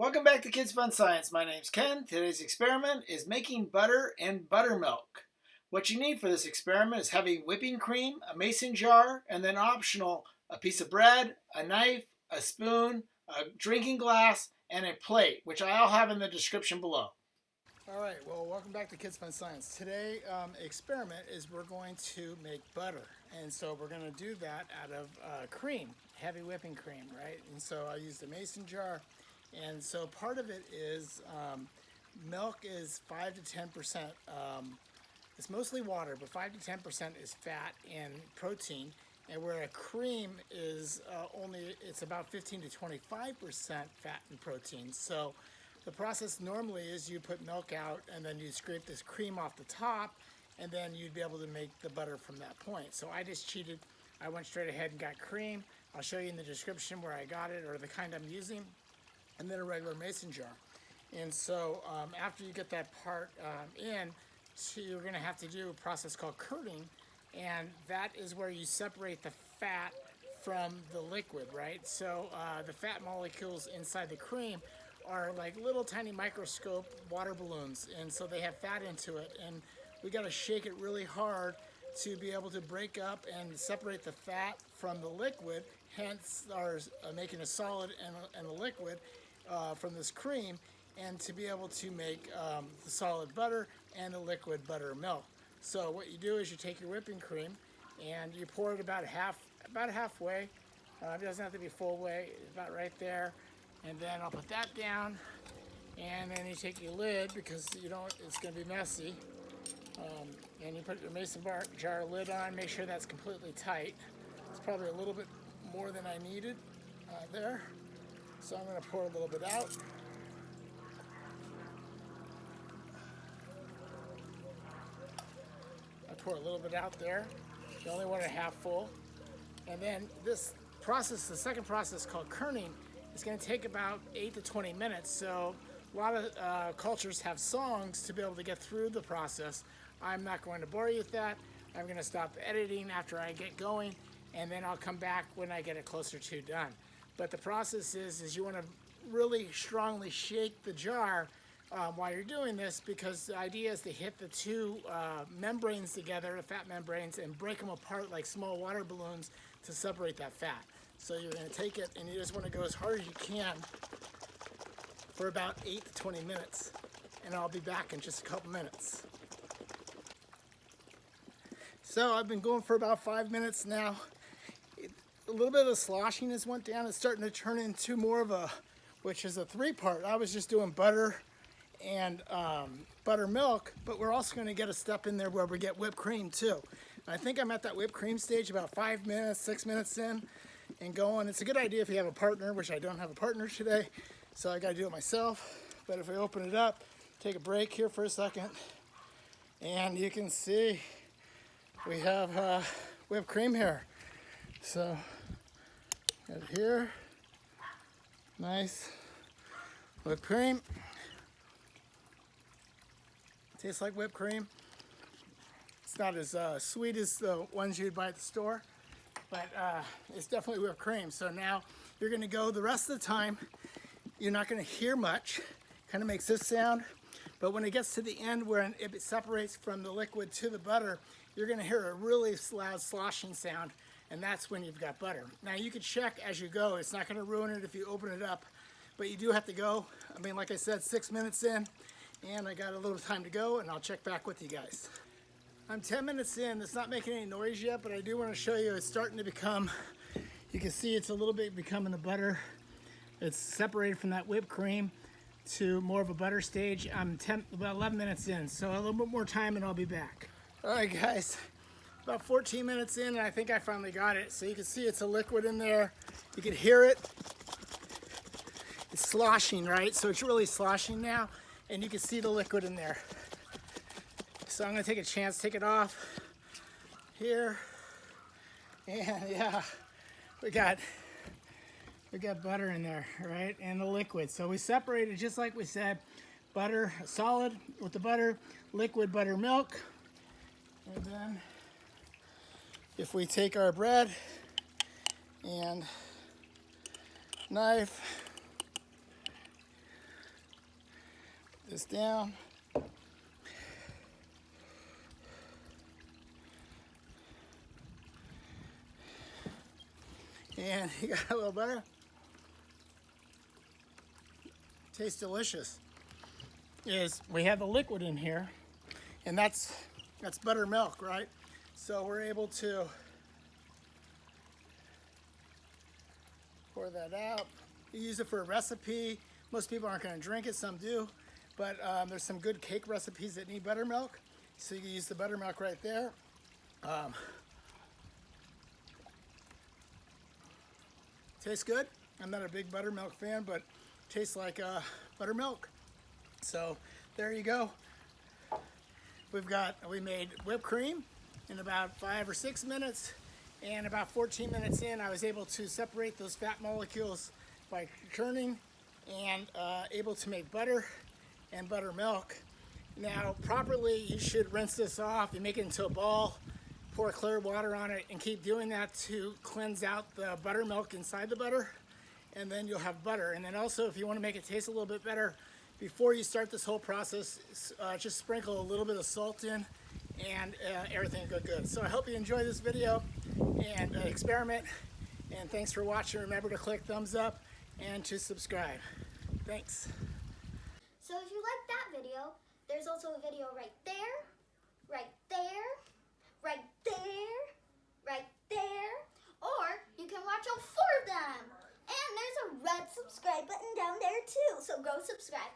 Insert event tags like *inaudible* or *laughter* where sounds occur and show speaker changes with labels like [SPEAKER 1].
[SPEAKER 1] Welcome back to Kids Fun Science. My name's Ken. Today's experiment is making butter and buttermilk. What you need for this experiment is heavy whipping cream, a mason jar, and then optional, a piece of bread, a knife, a spoon, a drinking glass, and a plate, which I'll have in the description below.
[SPEAKER 2] All right, well, welcome back to Kids Fun Science. Today, um, experiment is we're going to make butter. And so we're gonna do that out of uh, cream, heavy whipping cream, right? And so I used a mason jar. And so part of it is um, milk is five to 10%. Um, it's mostly water, but five to 10% is fat and protein. And where a cream is uh, only, it's about 15 to 25% fat and protein. So the process normally is you put milk out and then you scrape this cream off the top and then you'd be able to make the butter from that point. So I just cheated. I went straight ahead and got cream. I'll show you in the description where I got it or the kind I'm using and then a regular mason jar. And so um, after you get that part um, in, so you're gonna have to do a process called curding and that is where you separate the fat from the liquid, right? So uh, the fat molecules inside the cream are like little tiny microscope water balloons and so they have fat into it and we got to shake it really hard to be able to break up and separate the fat from the liquid hence our uh, making a solid and a, and a liquid uh, from this cream and to be able to make um, the solid butter and the liquid buttermilk. So what you do is you take your whipping cream and you pour it about half about halfway. Uh, it doesn't have to be full way about right there. And then I'll put that down. And then you take your lid because you don't it's going to be messy. Um, and you put your mason bar, jar lid on make sure that's completely tight. It's probably a little bit more than I needed uh, there so I'm going to pour a little bit out I pour a little bit out there you only want it half full and then this process the second process called churning is going to take about 8 to 20 minutes, so a lot of uh, cultures have songs to be able to get through the process. I'm not going to bore you with that. I'm going to stop editing after I get going, and then I'll come back when I get it closer to done. But the process is, is you want to really strongly shake the jar um, while you're doing this because the idea is to hit the two uh, membranes together, the fat membranes, and break them apart like small water balloons to separate that fat. So you're going to take it and you just want to go as hard as you can for about 8 to 20 minutes. And I'll be back in just a couple minutes. So I've been going for about five minutes now. A little bit of the sloshiness went down. It's starting to turn into more of a, which is a three part. I was just doing butter and um, buttermilk, but we're also going to get a step in there where we get whipped cream too. I think I'm at that whipped cream stage about five minutes, six minutes in and going. It's a good idea if you have a partner, which I don't have a partner today, so I gotta do it myself. But if I open it up, take a break here for a second, and you can see we have uh, whipped cream here. So, here, nice whipped cream. Tastes like whipped cream. It's not as uh, sweet as the ones you'd buy at the store, but uh, it's definitely whipped cream. So now you're gonna go the rest of the time, you're not gonna hear much, kind of makes this sound, but when it gets to the end where it separates from the liquid to the butter, you're gonna hear a really loud sloshing sound, and that's when you've got butter. Now you can check as you go, it's not gonna ruin it if you open it up, but you do have to go. I mean, like I said, six minutes in, and I got a little time to go, and I'll check back with you guys. I'm 10 minutes in. It's not making any noise yet, but I do want to show you it's starting to become, you can see it's a little bit becoming the butter. It's separated from that whipped cream to more of a butter stage. I'm 10, about 11 minutes in, so a little bit more time and I'll be back. All right, guys, about 14 minutes in, and I think I finally got it. So you can see it's a liquid in there. You can hear it. It's sloshing, right? So it's really sloshing now, and you can see the liquid in there. So I'm gonna take a chance, take it off here. And *laughs* yeah, we got we got butter in there, right? And the liquid. So we separated just like we said, butter solid with the butter, liquid buttermilk. And then if we take our bread and knife this down. And *laughs* you got a little butter. Tastes delicious. Is we have the liquid in here, and that's that's buttermilk, right? So we're able to pour that out. You use it for a recipe. Most people aren't going to drink it, some do, but um, there's some good cake recipes that need buttermilk. So you can use the buttermilk right there. Um, tastes good. I'm not a big buttermilk fan, but tastes like uh, buttermilk. So there you go. We've got, we made whipped cream in about five or six minutes. And about 14 minutes in, I was able to separate those fat molecules by churning and uh, able to make butter and buttermilk. Now, properly, you should rinse this off. You make it into a ball, pour clear water on it, and keep doing that to cleanse out the buttermilk inside the butter. And then you'll have butter. And then also, if you want to make it taste a little bit better, before you start this whole process, uh, just sprinkle a little bit of salt in and uh, everything go good. So I hope you enjoy this video and uh, experiment. And thanks for watching. Remember to click thumbs up and to subscribe. Thanks.
[SPEAKER 3] So if you like that video, there's also a video right there, right there, right there, right there, or you can watch all four of them. And there's a red subscribe button down there too, so go subscribe.